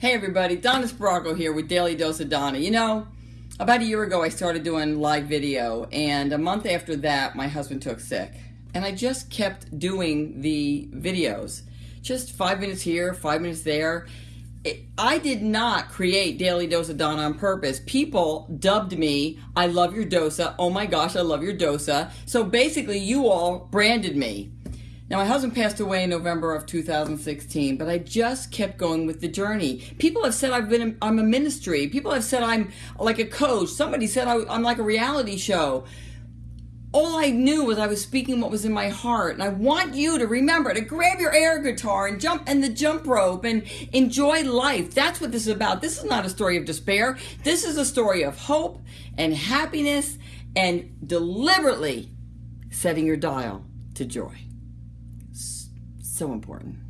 Hey everybody, Donna Spargo here with Daily Dose of Donna. You know, about a year ago I started doing live video and a month after that my husband took sick. And I just kept doing the videos. Just five minutes here, five minutes there. It, I did not create Daily Dose of Donna on purpose. People dubbed me, I love your dosa. Oh my gosh, I love your dosa. So basically you all branded me. Now, my husband passed away in November of 2016, but I just kept going with the journey. People have said I've been, I'm a ministry. People have said I'm like a coach. Somebody said I, I'm like a reality show. All I knew was I was speaking what was in my heart. And I want you to remember to grab your air guitar and jump and the jump rope and enjoy life. That's what this is about. This is not a story of despair. This is a story of hope and happiness and deliberately setting your dial to joy so important.